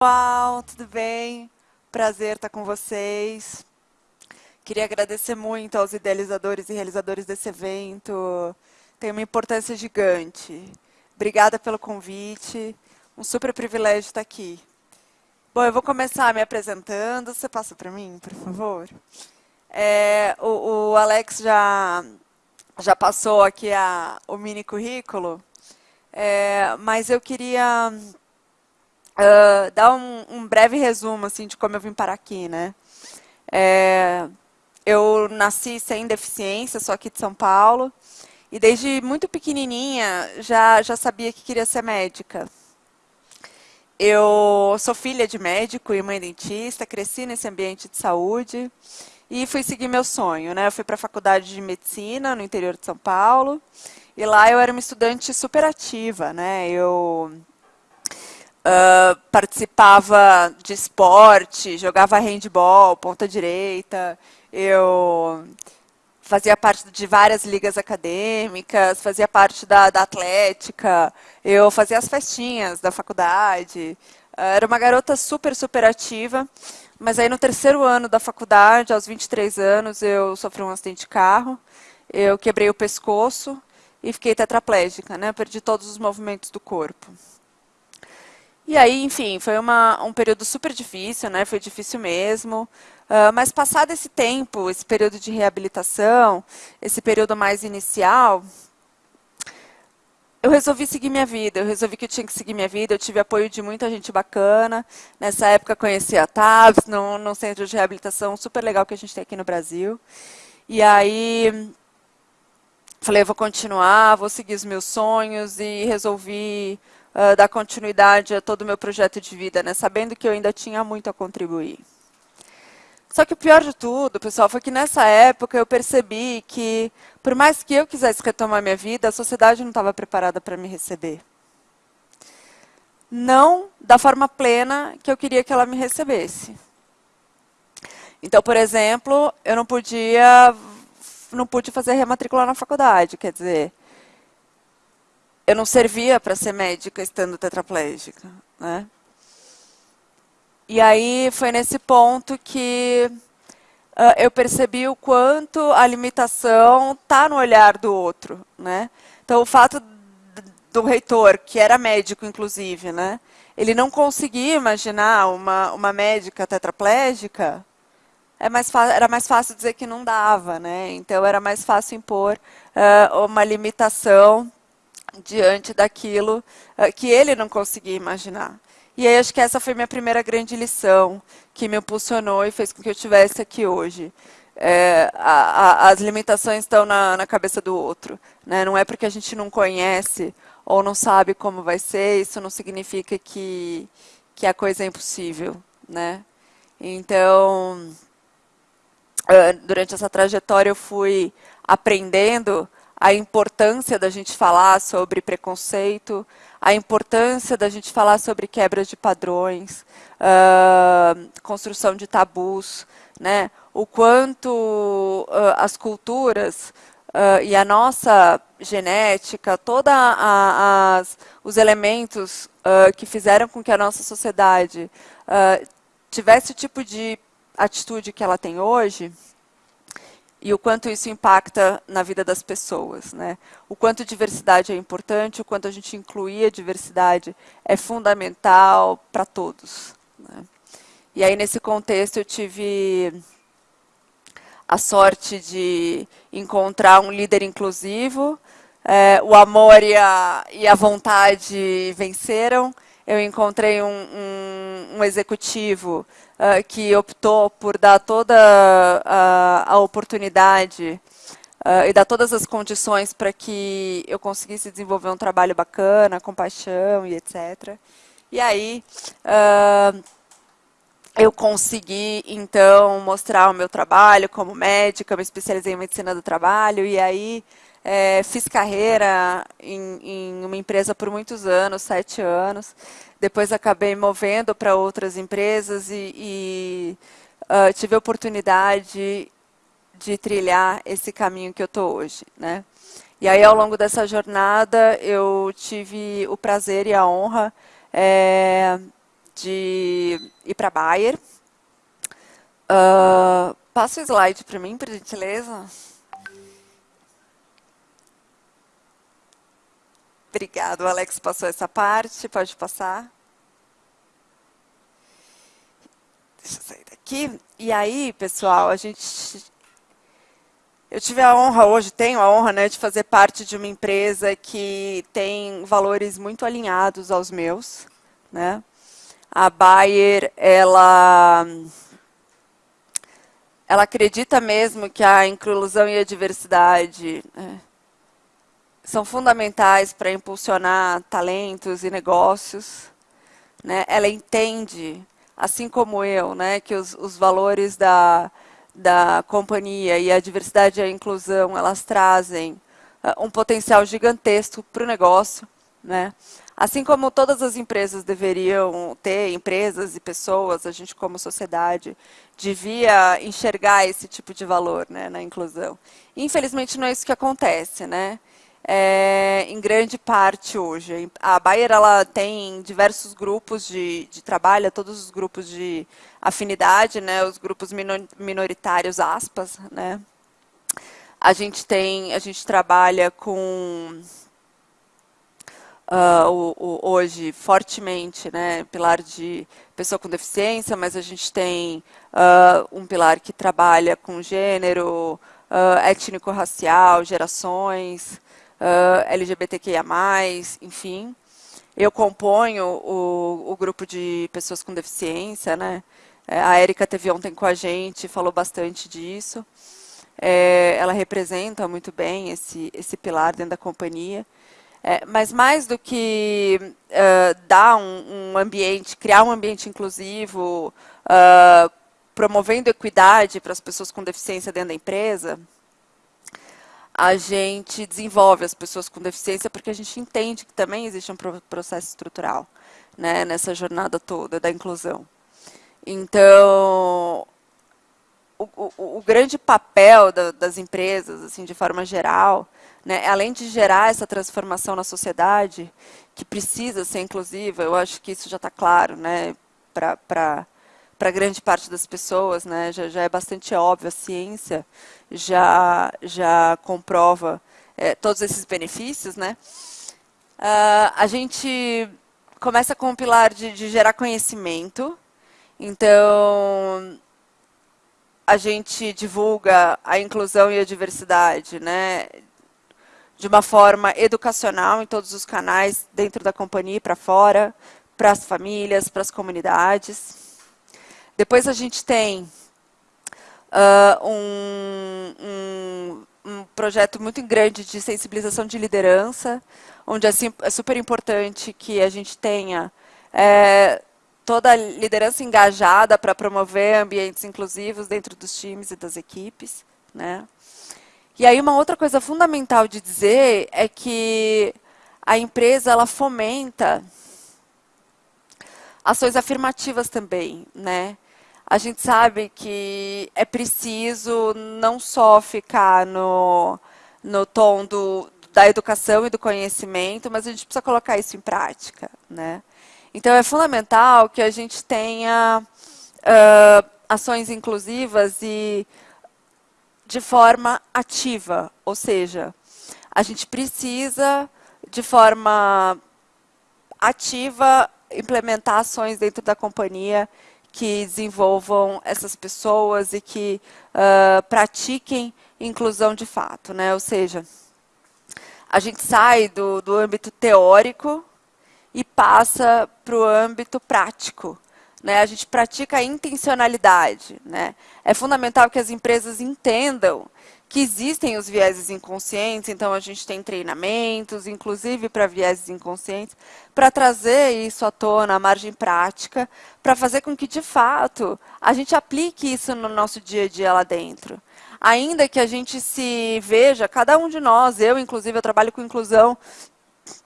pessoal, tudo bem? Prazer estar com vocês. Queria agradecer muito aos idealizadores e realizadores desse evento. Tem uma importância gigante. Obrigada pelo convite. Um super privilégio estar aqui. Bom, eu vou começar me apresentando. Você passa para mim, por favor? É, o, o, Alex já, já passou aqui a, o mini currículo, é, mas eu queria uh, dar um, um, breve resumo assim, de como eu vim parar aqui. Né? É, eu nasci sem deficiência, sou aqui de São Paulo, e desde muito pequenininha já, já sabia que queria ser médica. Eu sou filha de médico e mãe dentista, cresci nesse ambiente de saúde, e fui seguir meu sonho, né? Eu fui para a faculdade de medicina no interior de São Paulo e lá eu era uma estudante super ativa, né? Eu uh, participava de esporte, jogava handball, ponta direita, eu fazia parte de várias ligas acadêmicas, fazia parte da, da atlética, eu fazia as festinhas da faculdade, era uma garota super, super ativa. Mas aí no terceiro ano da faculdade, aos 23 anos, eu sofri um acidente de carro, eu quebrei o pescoço e fiquei tetraplégica, né? Perdi todos os movimentos do corpo. E aí, enfim, foi uma, um período super difícil, né? Foi difícil mesmo. Uh, mas passado esse tempo, esse período de reabilitação, esse período mais inicial, eu resolvi seguir minha vida, eu resolvi que eu tinha que seguir minha vida, eu tive apoio de muita gente bacana. Nessa época conheci a TAVS, num, num centro de reabilitação super legal que a gente tem aqui no Brasil. E aí falei, vou continuar, vou seguir os meus sonhos e resolvi uh, dar continuidade a todo o meu projeto de vida, né, sabendo que eu ainda tinha muito a contribuir. Só que o pior de tudo, pessoal, foi que nessa época eu percebi que, por mais que eu quisesse retomar minha vida, a sociedade não estava preparada para me receber. Não da forma plena que eu queria que ela me recebesse. Então, por exemplo, eu não podia, não pude fazer rematrícula na faculdade, quer dizer, eu não servia para ser médica estando tetraplégica, né? E aí foi nesse ponto que uh, eu percebi o quanto a limitação está no olhar do outro. Né? Então, o fato do reitor, que era médico, inclusive, né? ele não conseguia imaginar uma, uma médica tetraplégica, é mais era mais fácil dizer que não dava. Né? Então, era mais fácil impor uh, uma limitação diante daquilo uh, que ele não conseguia imaginar. E aí acho que essa foi minha primeira grande lição, que me impulsionou e fez com que eu estivesse aqui hoje. É, a, a, as limitações estão na, na cabeça do outro. Né? Não é porque a gente não conhece ou não sabe como vai ser, isso não significa que, que a coisa é impossível. Né? Então, durante essa trajetória eu fui aprendendo a importância da gente falar sobre preconceito, a importância da gente falar sobre quebras de padrões, uh, construção de tabus, né? o quanto uh, as culturas uh, e a nossa genética, todos os elementos que fizeram com que a nossa sociedade tivesse o tipo de atitude que ela tem hoje, e o quanto isso impacta na vida das pessoas. Né? O quanto diversidade é importante, o quanto a gente incluir a diversidade é fundamental para todos. Né? E aí, nesse contexto, eu tive a sorte de encontrar um líder inclusivo, é, o amor e a, e a vontade venceram, eu encontrei um, um, um executivo uh, que optou por dar toda a, a oportunidade uh, e dar todas as condições para que eu conseguisse desenvolver um trabalho bacana, com paixão e etc. E aí, uh, eu consegui, então, mostrar o meu trabalho como médica, me especializei em medicina do trabalho, e aí é, fiz carreira em, em, uma empresa por muitos anos, sete anos. Depois acabei movendo para outras empresas e, e uh, tive a oportunidade de trilhar esse caminho que eu estou hoje. Né? E aí, ao longo dessa jornada, eu tive o prazer e a honra é, de ir para Bayer. Uh, passa o slide para mim, por gentileza. Obrigado, Alex passou essa parte, pode passar. Deixa eu sair daqui. E aí, pessoal, a gente... Eu tive a honra, hoje tenho a honra, né, de fazer parte de uma empresa que tem valores muito alinhados aos meus, né? A Bayer, ela ela acredita mesmo que a inclusão e a diversidade né, são fundamentais para impulsionar talentos e negócios. Né? Ela entende, assim como eu, né, que os, os valores da, da companhia e a diversidade e a inclusão, elas trazem uh, um potencial gigantesco para o negócio. Né? Assim como todas as empresas deveriam ter, empresas e pessoas, a gente como sociedade, devia enxergar esse tipo de valor né, na inclusão. Infelizmente não é isso que acontece. Né? é, em grande parte hoje. A Bayer ela tem diversos grupos de, de trabalho, todos os grupos de afinidade, né, os grupos minoritários, aspas. Né. A gente tem, a gente trabalha com uh, o, o, hoje fortemente, né, pilar de pessoa com deficiência, mas a gente tem uh, um pilar que trabalha com gênero, uh, étnico-racial, gerações, LGBTQIA+, enfim. Eu componho o, o grupo de pessoas com deficiência, né? É, a Érica teve ontem com a gente, falou bastante disso. É, ela representa muito bem esse, esse pilar dentro da companhia. É, mas mais do que uh, dar um, um, ambiente, criar um ambiente inclusivo, uh, promovendo equidade para as pessoas com deficiência dentro da empresa, a gente desenvolve as pessoas com deficiência porque a gente entende que também existe um processo estrutural né, nessa jornada toda da inclusão. Então, o, o, o grande papel da, das empresas, assim, de forma geral, né, além de gerar essa transformação na sociedade, que precisa ser inclusiva, eu acho que isso já está claro né, para para grande parte das pessoas, né, já, já, é bastante óbvio, a ciência já, já comprova é, todos esses benefícios. Né. Uh, a gente começa com o pilar de, de gerar conhecimento, então a gente divulga a inclusão e a diversidade, né, de uma forma educacional em todos os canais, dentro da companhia e para fora, para as famílias, para as comunidades. Depois a gente tem uh, um, um, um, projeto muito grande de sensibilização de liderança, onde assim, é super importante que a gente tenha é, toda a liderança engajada para promover ambientes inclusivos dentro dos times e das equipes. Né? E aí uma outra coisa fundamental de dizer é que a empresa ela fomenta ações afirmativas também, né? a gente sabe que é preciso não só ficar no, no tom do, da educação e do conhecimento, mas a gente precisa colocar isso em prática. Né? Então, é fundamental que a gente tenha uh, ações inclusivas e de forma ativa, ou seja, a gente precisa, de forma ativa, implementar ações dentro da companhia que desenvolvam essas pessoas e que uh, pratiquem inclusão de fato. Né? Ou seja, a gente sai do, do âmbito teórico e passa para o âmbito prático. Né? A gente pratica a intencionalidade. Né? É fundamental que as empresas entendam que existem os vieses inconscientes, então a gente tem treinamentos, inclusive para vieses inconscientes, para trazer isso à tona, a margem prática, para fazer com que, de fato, a gente aplique isso no nosso dia a dia lá dentro. Ainda que a gente se veja, cada um de nós, eu inclusive, eu trabalho com inclusão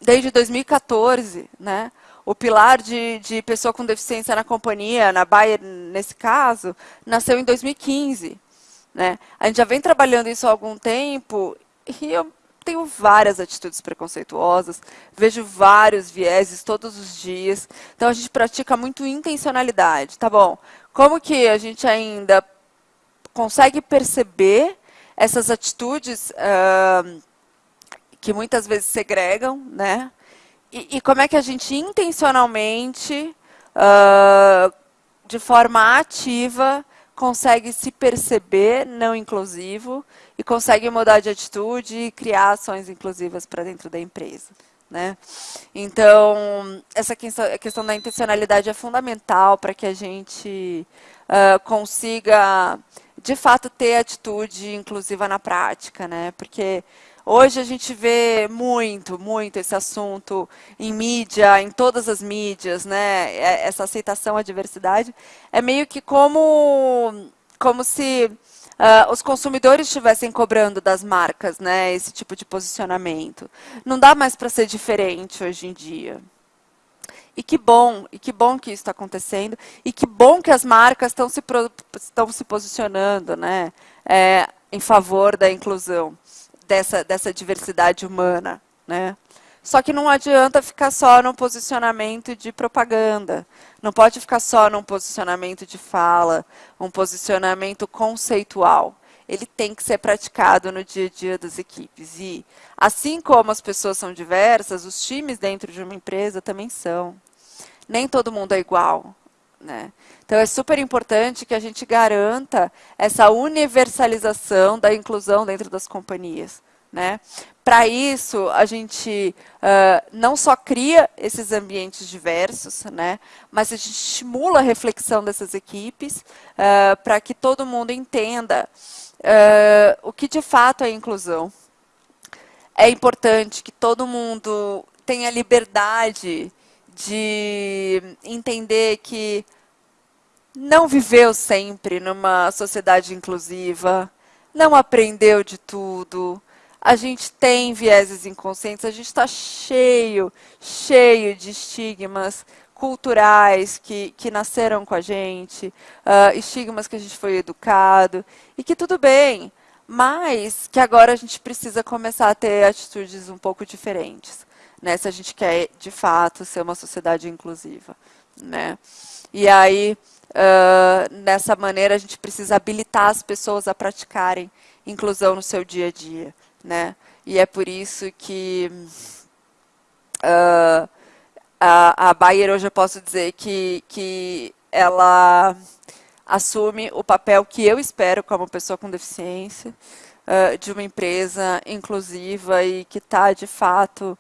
desde 2014, né? O pilar de, de pessoa com deficiência na companhia, na Bayer, nesse caso, nasceu em 2015. Né? A gente já vem trabalhando isso há algum tempo e eu tenho várias atitudes preconceituosas, vejo vários vieses todos os dias. Então, a gente pratica muito intencionalidade, tá bom? Como que a gente ainda consegue perceber essas atitudes uh, que muitas vezes segregam, né? E, e, como é que a gente intencionalmente, uh, de forma ativa, consegue se perceber não inclusivo e consegue mudar de atitude e criar ações inclusivas para dentro da empresa. Né? Então, essa questão, da intencionalidade é fundamental para que a gente uh, consiga, de fato, ter atitude inclusiva na prática, né? porque Hoje a gente vê muito, muito esse assunto em mídia, em todas as mídias, né? É, essa aceitação à diversidade. É meio que como, como se uh, os consumidores estivessem cobrando das marcas né, esse tipo de posicionamento. Não dá mais para ser diferente hoje em dia. E que bom, e que bom que isso está acontecendo, e que bom que as marcas estão se, estão se posicionando né, é, em favor da inclusão dessa, dessa diversidade humana. Né? Só que não adianta ficar só num posicionamento de propaganda. Não pode ficar só num posicionamento de fala, um posicionamento conceitual. Ele tem que ser praticado no dia a dia das equipes. E, assim como as pessoas são diversas, os times dentro de uma empresa também são. Nem todo mundo é igual. Né? Então, é super importante que a gente garanta essa universalização da inclusão dentro das companhias. Né? Para isso, a gente uh, não só cria esses ambientes diversos, né? mas a gente estimula a reflexão dessas equipes uh, para que todo mundo entenda uh, o que de fato é inclusão. É importante que todo mundo tenha liberdade de entender que não viveu sempre numa sociedade inclusiva, não aprendeu de tudo, a gente tem vieses inconscientes, a gente está cheio, cheio de estigmas culturais que, que nasceram com a gente, uh, estigmas que a gente foi educado, e que tudo bem, mas que agora a gente precisa começar a ter atitudes um pouco diferentes, né, se a gente quer, de fato, ser uma sociedade inclusiva. Né? E aí, Uh, nessa maneira, a gente precisa habilitar as pessoas a praticarem inclusão no seu dia a dia. Né? E é por isso que uh, a, a Bayer hoje eu posso dizer que, que ela assume o papel que eu espero como pessoa com deficiência, uh, de uma empresa inclusiva e que está, de fato,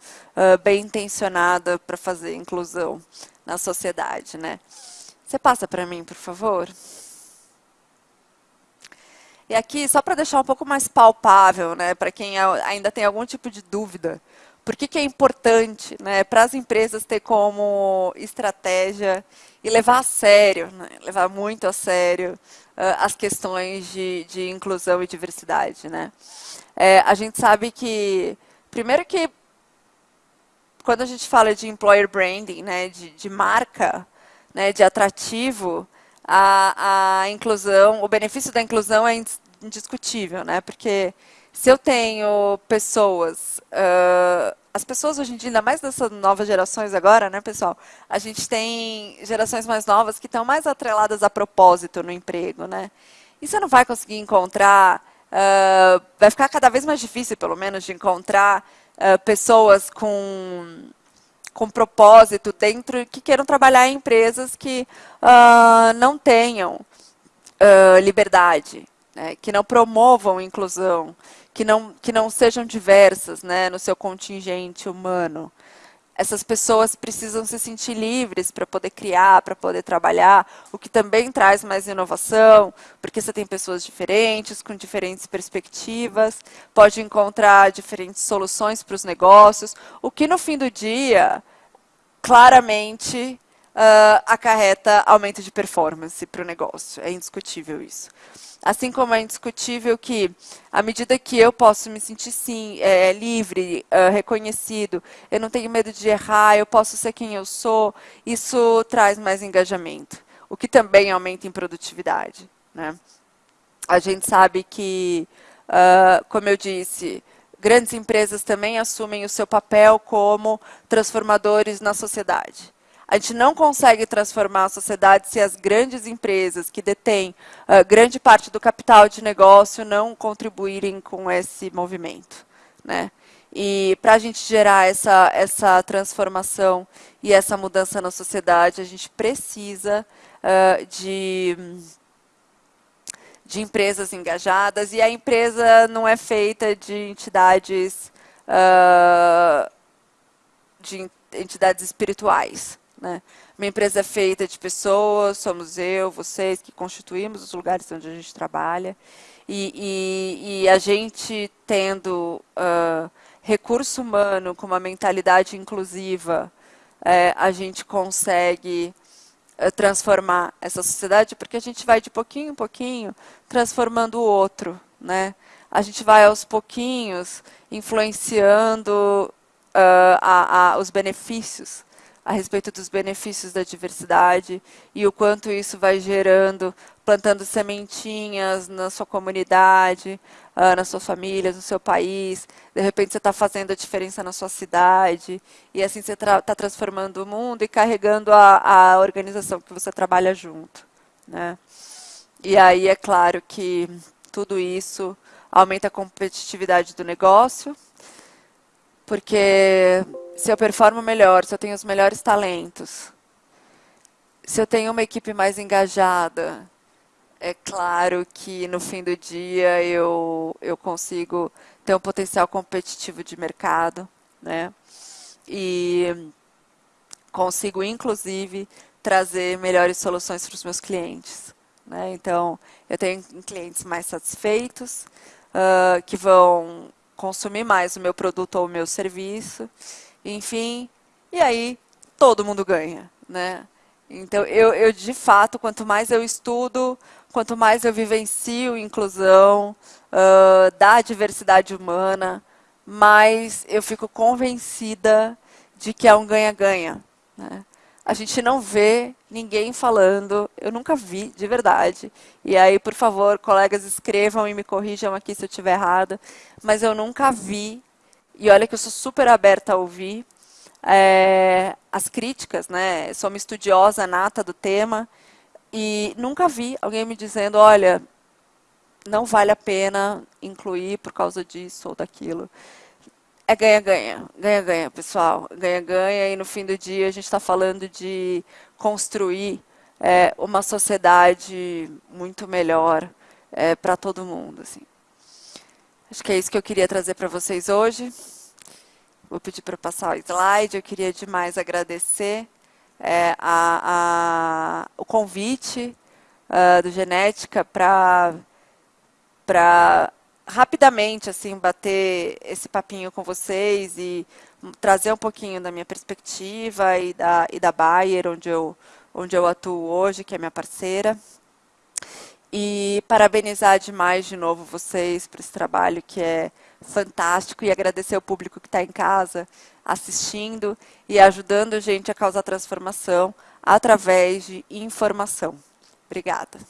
bem intencionada para fazer inclusão na sociedade. Né? Você passa para mim, por favor? E aqui, só para deixar um pouco mais palpável, né, para quem ainda tem algum tipo de dúvida, por que, que é importante né, para as empresas ter como estratégia e levar a sério, né, levar muito a sério uh, as questões de, de, inclusão e diversidade. Né? É, a gente sabe que, primeiro que, quando a gente fala de employer branding, né, de, de marca, né, de atrativo, a, a inclusão, o benefício da inclusão é indiscutível, né? Porque se eu tenho pessoas, uh, as pessoas hoje em dia, ainda mais dessas novas gerações agora, né, pessoal? A gente tem gerações mais novas que estão mais atreladas a propósito no emprego, né? E você não vai conseguir encontrar, uh, vai ficar cada vez mais difícil, pelo menos, de encontrar uh, pessoas com com propósito dentro, que queiram trabalhar em empresas que uh, não tenham uh, liberdade, né, que não promovam inclusão, que não, que não sejam diversas né, no seu contingente humano. Essas pessoas precisam se sentir livres para poder criar, para poder trabalhar, o que também traz mais inovação, porque você tem pessoas diferentes, com diferentes perspectivas, pode encontrar diferentes soluções para os negócios, o que no fim do dia, claramente, uh, acarreta aumento de performance para o negócio. É indiscutível isso. Assim como é indiscutível que, à medida que eu posso me sentir sim, é, livre, uh, reconhecido, eu não tenho medo de errar, eu posso ser quem eu sou, isso traz mais engajamento, o que também aumenta em produtividade. Né? A gente sabe que, uh, como eu disse, grandes empresas também assumem o seu papel como transformadores na sociedade. A gente não consegue transformar a sociedade se as grandes empresas que detêm uh, grande parte do capital de negócio não contribuírem com esse movimento. Né? E para a gente gerar essa, essa transformação e essa mudança na sociedade, a gente precisa uh, de, de empresas engajadas, e a empresa não é feita de entidades, uh, de entidades espirituais. Né? Minha empresa é feita de pessoas, somos eu, vocês, que constituímos os lugares onde a gente trabalha, e, e, e a gente tendo uh, recurso humano com uma mentalidade inclusiva, é, a gente consegue é, transformar essa sociedade, porque a gente vai de pouquinho em pouquinho transformando o outro. Né? A gente vai aos pouquinhos influenciando uh, a, a, os benefícios a respeito dos benefícios da diversidade e o quanto isso vai gerando, plantando sementinhas na sua comunidade, uh, nas suas famílias, no seu país. De repente você está fazendo a diferença na sua cidade e assim você está tra transformando o mundo e carregando a, a organização que você trabalha junto. Né? E aí é claro que tudo isso aumenta a competitividade do negócio, porque se eu performo melhor, se eu tenho os melhores talentos, se eu tenho uma equipe mais engajada, é claro que no fim do dia eu, eu consigo ter um potencial competitivo de mercado, né? E consigo, inclusive, trazer melhores soluções para os meus clientes. Né? Então, eu tenho clientes mais satisfeitos, uh, que vão consumir mais o meu produto ou o meu serviço, enfim, e aí todo mundo ganha, né? Então, eu, eu, de fato, quanto mais eu estudo, quanto mais eu vivencio inclusão uh, da diversidade humana, mais eu fico convencida de que é um ganha-ganha. Né? A gente não vê ninguém falando, eu nunca vi, de verdade. E aí, por favor, colegas, escrevam e me corrijam aqui se eu estiver errada, mas eu nunca vi e olha que eu sou super aberta a ouvir é, as críticas, né? Sou uma estudiosa nata do tema e nunca vi alguém me dizendo, olha, não vale a pena incluir por causa disso ou daquilo. É ganha-ganha, ganha-ganha, pessoal, ganha-ganha e no fim do dia a gente está falando de construir é, uma sociedade muito melhor é, para todo mundo. Assim. Acho que é isso que eu queria trazer para vocês hoje. Vou pedir para passar o slide. Eu queria demais agradecer é, a, a, o convite uh, do Genética para rapidamente assim bater esse papinho com vocês e trazer um pouquinho da minha perspectiva e da, e da Bayer, onde eu, onde eu atuo hoje, que é minha parceira. E parabenizar demais de novo vocês por esse trabalho que é fantástico e agradecer ao público que está em casa assistindo e ajudando a gente a causar transformação através de informação. Obrigada.